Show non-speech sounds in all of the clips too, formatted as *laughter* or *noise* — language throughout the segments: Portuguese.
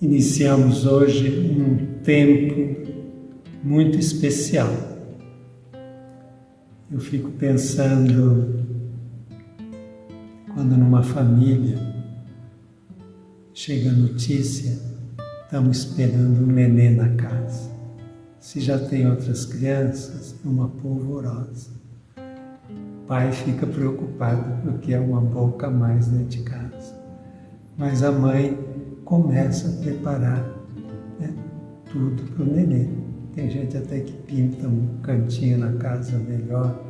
Iniciamos hoje um tempo muito especial. Eu fico pensando quando numa família chega a notícia, estamos esperando um nenê na casa. Se já tem outras crianças, é uma polvorosa. O pai fica preocupado porque é uma boca a mais dentro de casa. Mas a mãe começa a preparar né, tudo para o neném. Tem gente até que pinta um cantinho na casa melhor,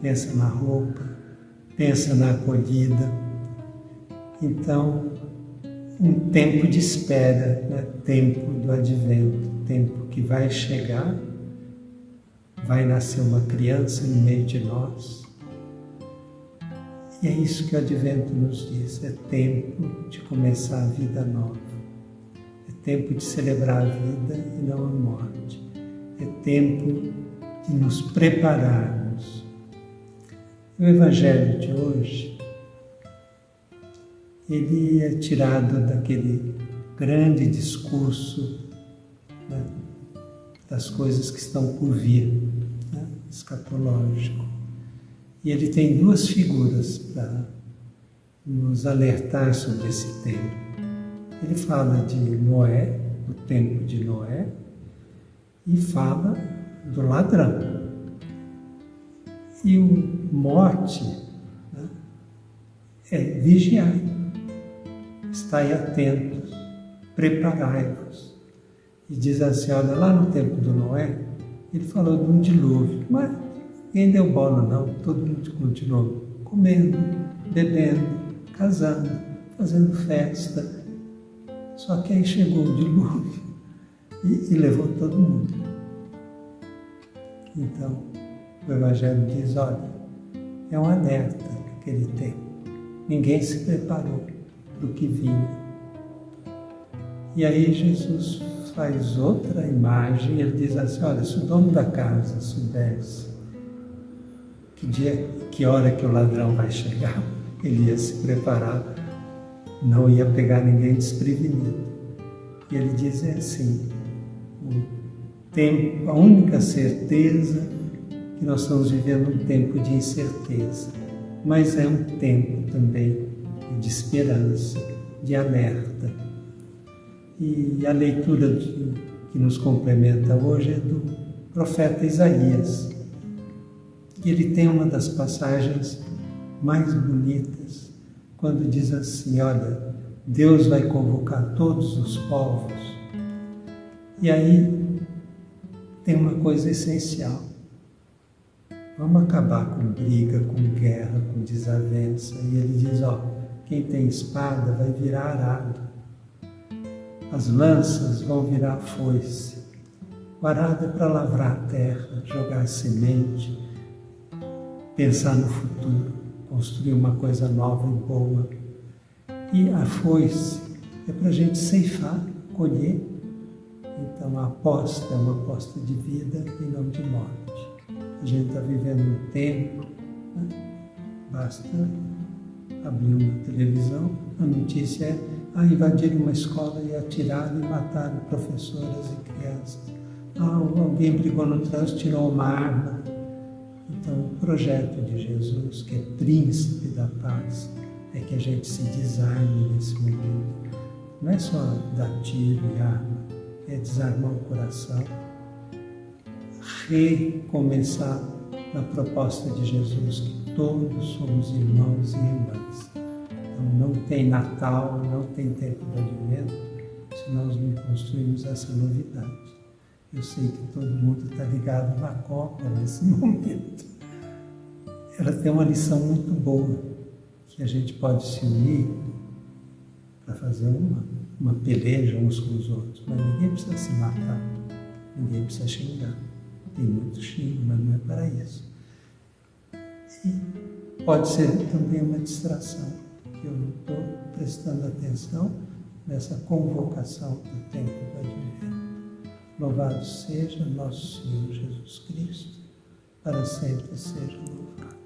pensa na roupa, pensa na acolhida. Então, um tempo de espera, né? tempo do advento, tempo que vai chegar, vai nascer uma criança no meio de nós, e é isso que o Advento nos diz: é tempo de começar a vida nova, é tempo de celebrar a vida e não a morte, é tempo de nos prepararmos. O Evangelho de hoje, ele é tirado daquele grande discurso né, das coisas que estão por vir, né, escatológico. E ele tem duas figuras para nos alertar sobre esse tempo. Ele fala de Noé, o tempo de Noé, e fala do ladrão. E o morte né, é vigiar, estai atentos, preparai-vos. E diz assim, olha, lá no tempo do Noé, ele falou de um dilúvio, mas Ninguém deu bola, não. Todo mundo continuou comendo, bebendo, casando, fazendo festa. Só que aí chegou o dilúvio *laughs* e, e levou todo mundo. Então, o Evangelho diz: olha, é um alerta naquele tempo. Ninguém se preparou para o que vinha. E aí Jesus faz outra imagem, ele diz assim: olha, se o dono da casa soubesse que dia, que hora que o ladrão vai chegar, ele ia se preparar, não ia pegar ninguém desprevenido. E ele diz assim, tempo, a única certeza que nós estamos vivendo um tempo de incerteza, mas é um tempo também de esperança, de alerta. E a leitura que nos complementa hoje é do profeta Isaías, e ele tem uma das passagens mais bonitas, quando diz assim: Olha, Deus vai convocar todos os povos. E aí tem uma coisa essencial. Vamos acabar com briga, com guerra, com desavença. E ele diz: Ó, quem tem espada vai virar arado, as lanças vão virar foice. O arado é para lavrar a terra, jogar semente, pensar no futuro, construir uma coisa nova e boa. E a foice é para a gente ceifar, colher. Então a aposta é uma aposta de vida e não de morte. A gente está vivendo um tempo, né? basta abrir uma televisão, a notícia é ah, invadiram uma escola e atiraram e mataram professoras e crianças. Ah, alguém brigou no trânsito, tirou uma arma projeto de Jesus, que é príncipe da paz, é que a gente se desarme nesse momento. Não é só dar tiro e arma, é desarmar o coração, recomeçar na proposta de Jesus, que todos somos irmãos e irmãs. Então, não tem Natal, não tem tempo de advento, se nós não construímos essa novidade. Eu sei que todo mundo está ligado na Copa nesse *laughs* momento. Ela tem uma lição muito boa, que a gente pode se unir para fazer uma, uma peleja uns com os outros, mas ninguém precisa se matar, ninguém precisa xingar. Tem muito xingo, mas não é para isso. E pode ser também uma distração, que eu não estou prestando atenção nessa convocação do tempo do advento. Louvado seja nosso Senhor Jesus Cristo, para sempre seja louvado.